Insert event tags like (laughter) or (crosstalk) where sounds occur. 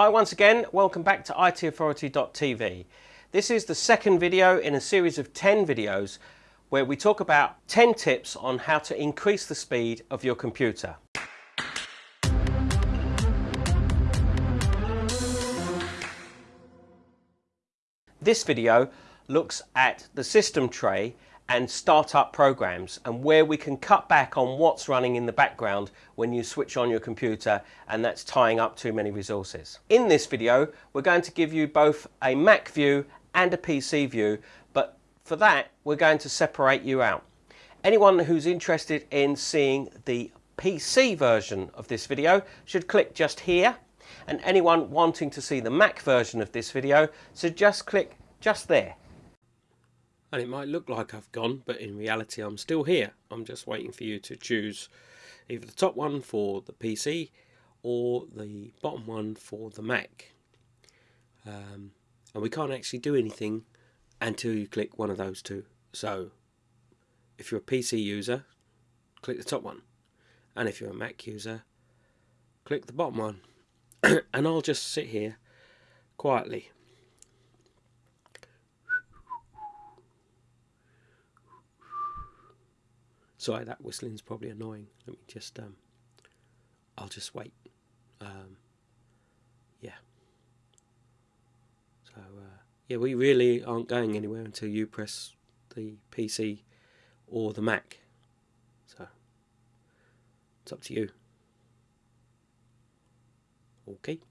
Hi once again, welcome back to itauthority.tv. This is the second video in a series of 10 videos where we talk about 10 tips on how to increase the speed of your computer. This video looks at the system tray and startup programs and where we can cut back on what's running in the background when you switch on your computer and that's tying up too many resources. In this video we're going to give you both a Mac view and a PC view but for that we're going to separate you out. Anyone who's interested in seeing the PC version of this video should click just here and anyone wanting to see the Mac version of this video should just click just there and it might look like I've gone but in reality I'm still here. I'm just waiting for you to choose either the top one for the PC or the bottom one for the Mac. Um, and we can't actually do anything until you click one of those two. So if you're a PC user click the top one. And if you're a Mac user click the bottom one. (coughs) And I'll just sit here quietly Sorry, that whistling's probably annoying. Let me just, um, I'll just wait. Um, yeah. So, uh, yeah, we really aren't going anywhere until you press the PC or the Mac. So, it's up to you. Okay.